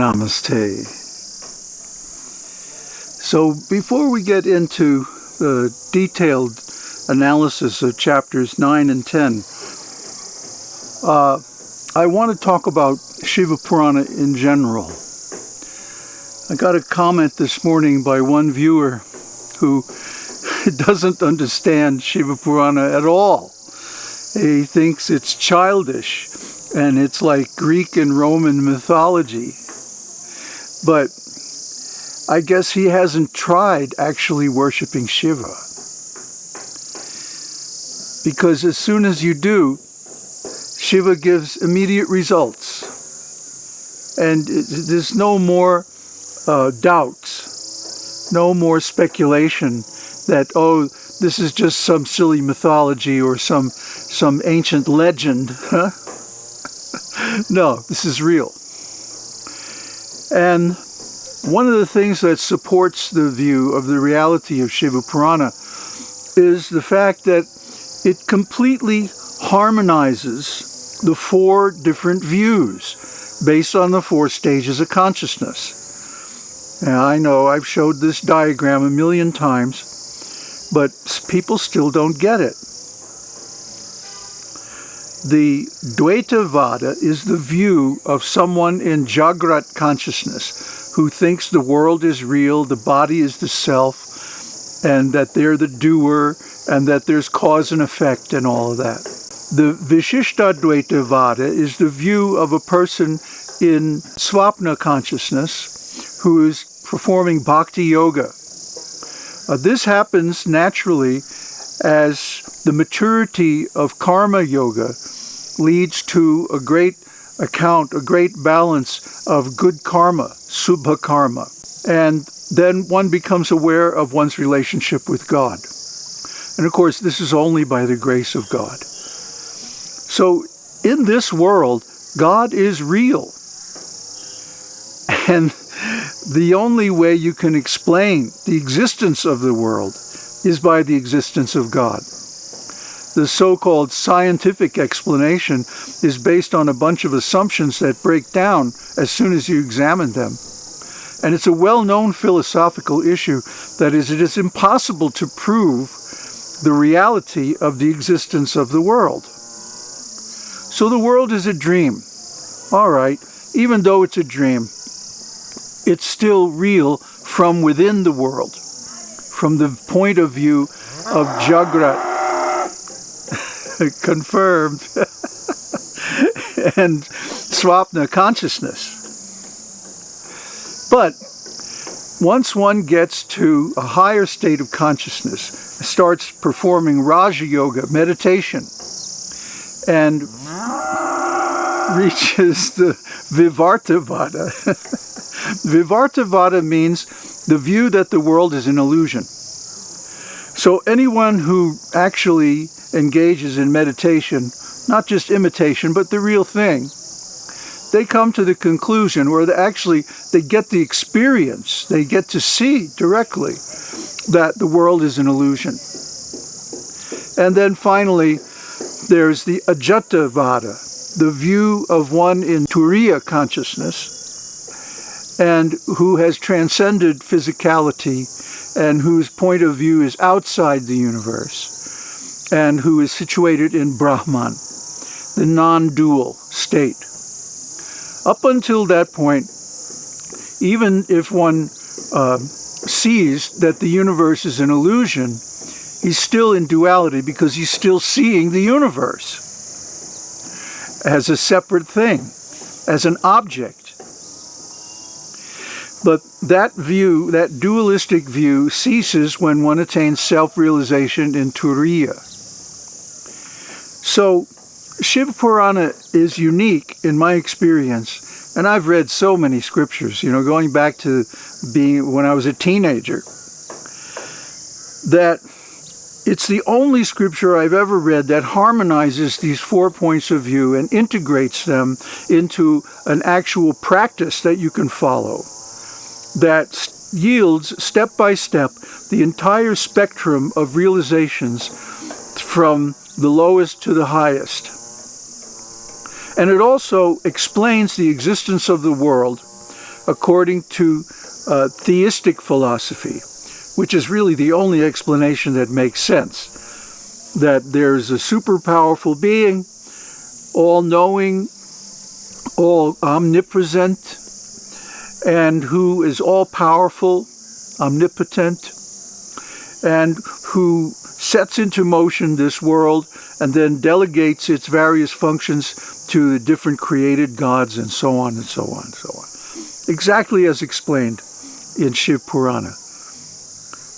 Namaste. So before we get into the detailed analysis of chapters 9 and 10, uh, I want to talk about Shiva Purana in general. I got a comment this morning by one viewer who doesn't understand Shiva Purana at all. He thinks it's childish and it's like Greek and Roman mythology. But I guess he hasn't tried actually worshiping Shiva. Because as soon as you do, Shiva gives immediate results. And there's no more uh, doubts, no more speculation that, oh, this is just some silly mythology or some, some ancient legend. Huh? no, this is real. And one of the things that supports the view of the reality of Shiva Purana is the fact that it completely harmonizes the four different views based on the four stages of consciousness. Now, I know I've showed this diagram a million times, but people still don't get it. The Dvaita Vada is the view of someone in Jagrat consciousness who thinks the world is real, the body is the self, and that they're the doer, and that there's cause and effect and all of that. The Vishishtadvaita Vada is the view of a person in Swapna consciousness who is performing bhakti yoga. Uh, this happens naturally as the maturity of karma yoga leads to a great account, a great balance of good karma, subha karma. And then one becomes aware of one's relationship with God. And of course, this is only by the grace of God. So in this world, God is real. And the only way you can explain the existence of the world is by the existence of God. The so called scientific explanation is based on a bunch of assumptions that break down as soon as you examine them. And it's a well known philosophical issue that is, it is impossible to prove the reality of the existence of the world. So the world is a dream. All right, even though it's a dream, it's still real from within the world, from the point of view of Jagrat. Confirmed. and Swapna consciousness. But once one gets to a higher state of consciousness, starts performing Raja Yoga, meditation, and reaches the Vivartavada. Vivartavada means the view that the world is an illusion. So anyone who actually engages in meditation, not just imitation, but the real thing, they come to the conclusion where they actually they get the experience, they get to see directly that the world is an illusion. And then finally, there's the Ajata Vada, the view of one in Turiya consciousness and who has transcended physicality and whose point of view is outside the universe and who is situated in Brahman, the non-dual state. Up until that point, even if one uh, sees that the universe is an illusion, he's still in duality because he's still seeing the universe as a separate thing, as an object. But that view, that dualistic view, ceases when one attains self-realization in Turiya. So, Shiva Purana is unique in my experience, and I've read so many scriptures, you know, going back to being when I was a teenager, that It's the only scripture I've ever read that harmonizes these four points of view and integrates them into an actual practice that you can follow that yields step by step the entire spectrum of realizations from the lowest to the highest. And it also explains the existence of the world according to uh, theistic philosophy which is really the only explanation that makes sense. That there's a super powerful being, all knowing, all omnipresent, and who is all powerful, omnipotent, and who sets into motion this world and then delegates its various functions to the different created gods and so on and so on and so on. Exactly as explained in Shiv Purana.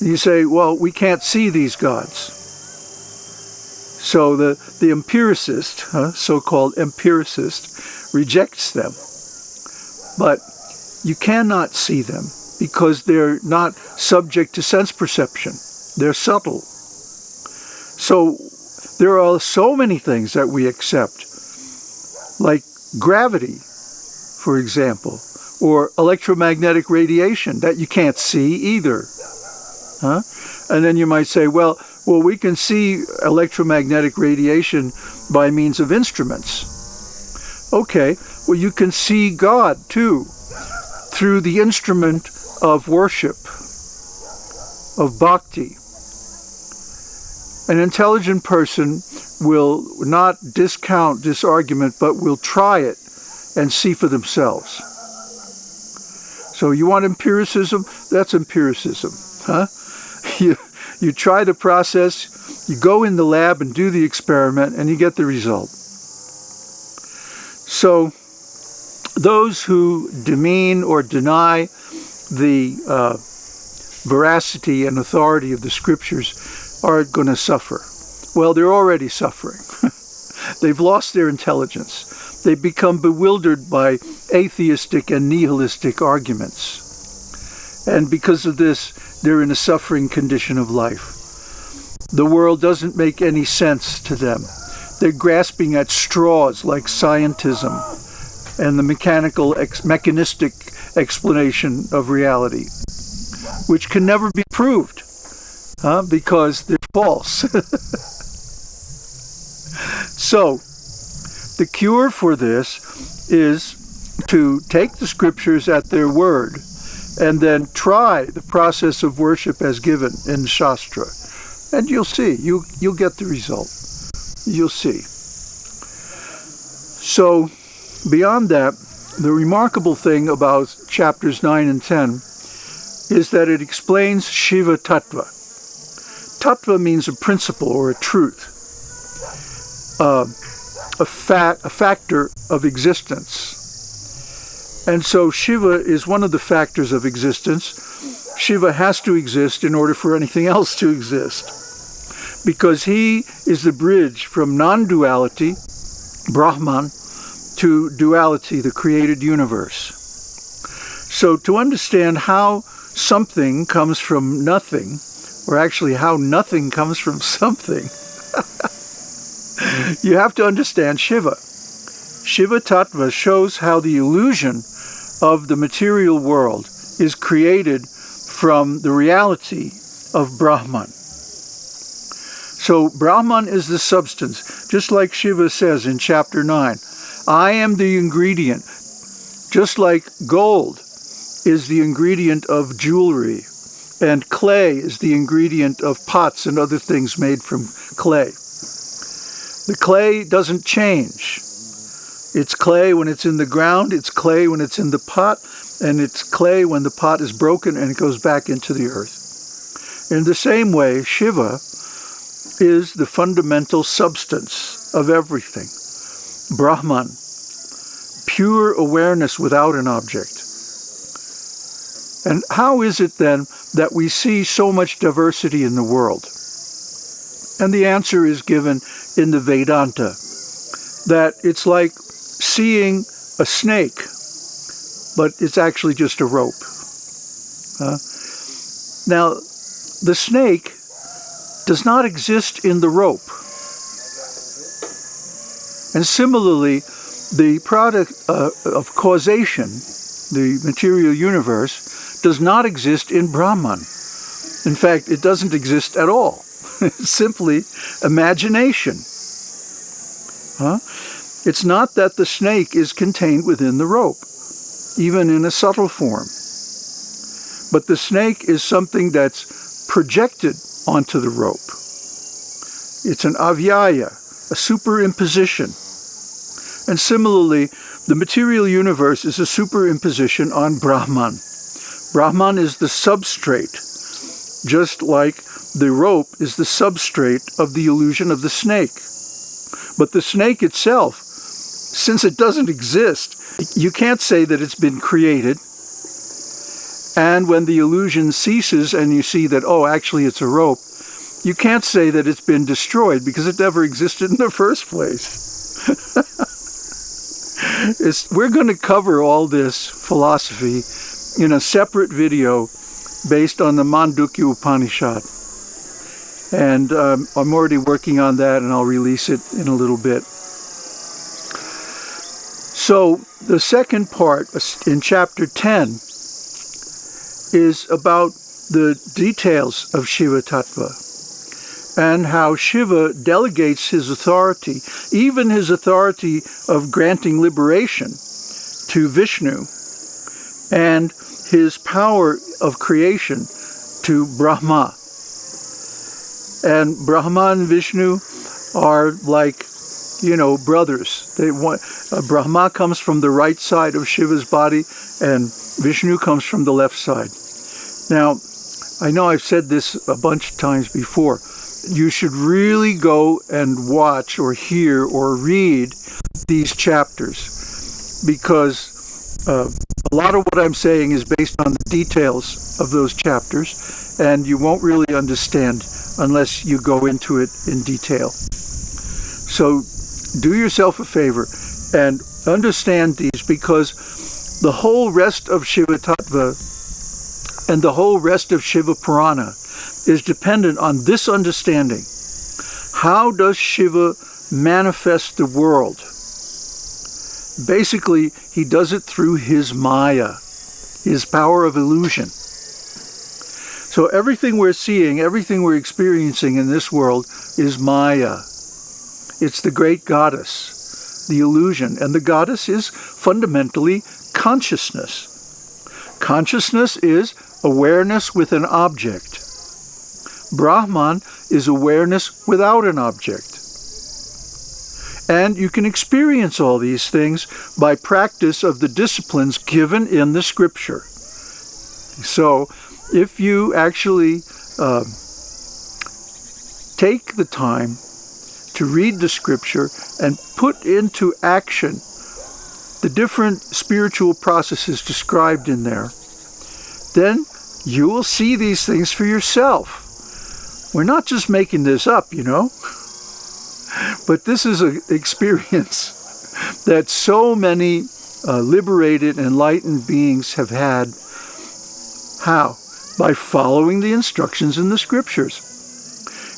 You say, well, we can't see these gods. So the, the empiricist, huh, so-called empiricist, rejects them. But you cannot see them because they're not subject to sense perception. They're subtle. So there are so many things that we accept, like gravity, for example, or electromagnetic radiation that you can't see either. Huh? And then you might say, well, well, we can see electromagnetic radiation by means of instruments. Okay, well, you can see God too through the instrument of worship, of bhakti. An intelligent person will not discount this argument, but will try it and see for themselves. So you want empiricism? That's empiricism, huh? You, you try the process, you go in the lab and do the experiment, and you get the result. So those who demean or deny the uh, veracity and authority of the scriptures are going to suffer. Well, they're already suffering. They've lost their intelligence. They've become bewildered by atheistic and nihilistic arguments. And because of this, they're in a suffering condition of life. The world doesn't make any sense to them. They're grasping at straws like scientism and the mechanical, ex mechanistic explanation of reality, which can never be proved huh, because they're false. so, the cure for this is to take the scriptures at their word and then try the process of worship as given in Shastra. And you'll see, you, you'll get the result. You'll see. So, beyond that, the remarkable thing about chapters 9 and 10 is that it explains Shiva Tattva. Tattva means a principle or a truth, uh, a, fa a factor of existence. And so Shiva is one of the factors of existence. Shiva has to exist in order for anything else to exist. Because he is the bridge from non-duality, Brahman, to duality, the created universe. So to understand how something comes from nothing, or actually how nothing comes from something, you have to understand Shiva. Shiva Tattva shows how the illusion of the material world is created from the reality of Brahman. So Brahman is the substance, just like Shiva says in chapter 9. I am the ingredient, just like gold is the ingredient of jewelry, and clay is the ingredient of pots and other things made from clay. The clay doesn't change. It's clay when it's in the ground, it's clay when it's in the pot, and it's clay when the pot is broken and it goes back into the earth. In the same way, Shiva is the fundamental substance of everything. Brahman, pure awareness without an object. And how is it then that we see so much diversity in the world? And the answer is given in the Vedanta, that it's like seeing a snake, but it's actually just a rope. Uh, now, the snake does not exist in the rope. And similarly, the product uh, of causation, the material universe, does not exist in Brahman. In fact, it doesn't exist at all. It's simply imagination. Huh? It's not that the snake is contained within the rope, even in a subtle form. But the snake is something that's projected onto the rope. It's an adhyasa, a superimposition. And similarly, the material universe is a superimposition on Brahman. Brahman is the substrate, just like the rope is the substrate of the illusion of the snake. But the snake itself, since it doesn't exist, you can't say that it's been created. And when the illusion ceases and you see that, oh, actually it's a rope, you can't say that it's been destroyed because it never existed in the first place. we're going to cover all this philosophy in a separate video based on the Mandukya Upanishad. And um, I'm already working on that and I'll release it in a little bit. So the second part uh, in chapter 10 is about the details of Shiva Tattva and how Shiva delegates his authority, even his authority of granting liberation, to Vishnu, and his power of creation to Brahma. And Brahma and Vishnu are like, you know, brothers. They want, uh, Brahma comes from the right side of Shiva's body, and Vishnu comes from the left side. Now, I know I've said this a bunch of times before, you should really go and watch or hear or read these chapters because uh, a lot of what I'm saying is based on the details of those chapters and you won't really understand unless you go into it in detail. So do yourself a favor and understand these because the whole rest of Shiva Tattva and the whole rest of Shiva Purana is dependent on this understanding. How does Shiva manifest the world? Basically, he does it through his Maya, his power of illusion. So everything we're seeing, everything we're experiencing in this world is Maya. It's the great goddess, the illusion. And the goddess is fundamentally consciousness. Consciousness is awareness with an object. Brahman is awareness without an object. And you can experience all these things by practice of the disciplines given in the scripture. So if you actually uh, take the time to read the scripture and put into action the different spiritual processes described in there, then you will see these things for yourself. We're not just making this up, you know. But this is an experience that so many uh, liberated, enlightened beings have had. How? By following the instructions in the scriptures.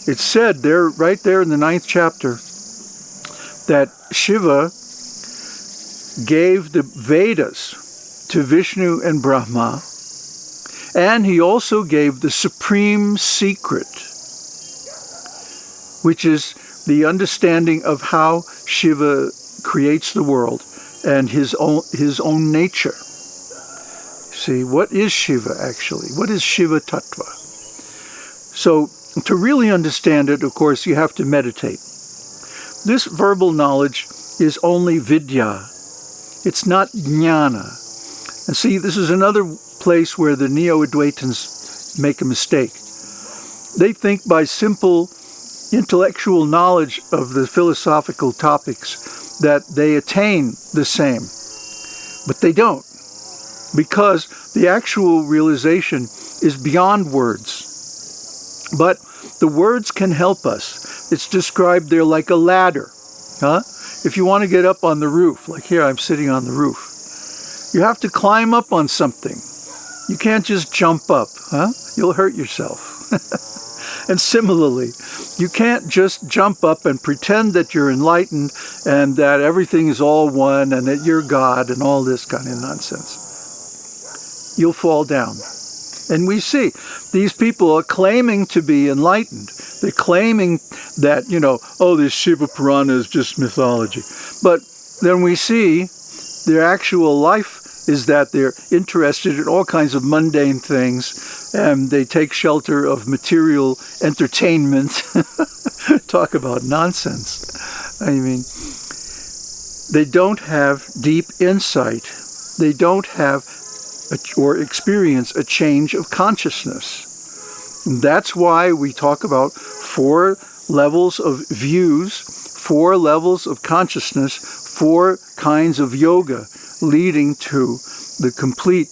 It's said there, right there in the ninth chapter, that Shiva gave the Vedas to Vishnu and Brahma, and he also gave the supreme secret which is the understanding of how Shiva creates the world and his own, his own nature. See, what is Shiva actually? What is Shiva Tattva? So, to really understand it, of course, you have to meditate. This verbal knowledge is only vidya. It's not jnana. And see, this is another place where the Neo-Advaitins make a mistake. They think by simple intellectual knowledge of the philosophical topics that they attain the same. But they don't, because the actual realization is beyond words. But the words can help us. It's described there like a ladder. Huh? If you want to get up on the roof, like here I'm sitting on the roof, you have to climb up on something. You can't just jump up, huh? You'll hurt yourself. And similarly, you can't just jump up and pretend that you're enlightened and that everything is all one and that you're God and all this kind of nonsense. You'll fall down. And we see these people are claiming to be enlightened. They're claiming that, you know, oh, this Shiva Purana is just mythology. But then we see their actual life is that they're interested in all kinds of mundane things and they take shelter of material entertainment. Talk about nonsense. I mean, they don't have deep insight. They don't have or experience a change of consciousness. And that's why we talk about four levels of views, four levels of consciousness, four kinds of yoga leading to the complete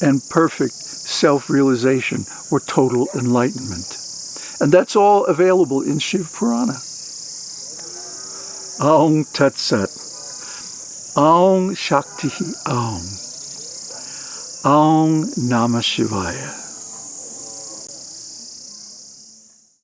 and perfect self-realization or total enlightenment. And that's all available in Shiv Purana. Aum Tat Sat. Aum Shakti Aum. Aum Namah Shivaya.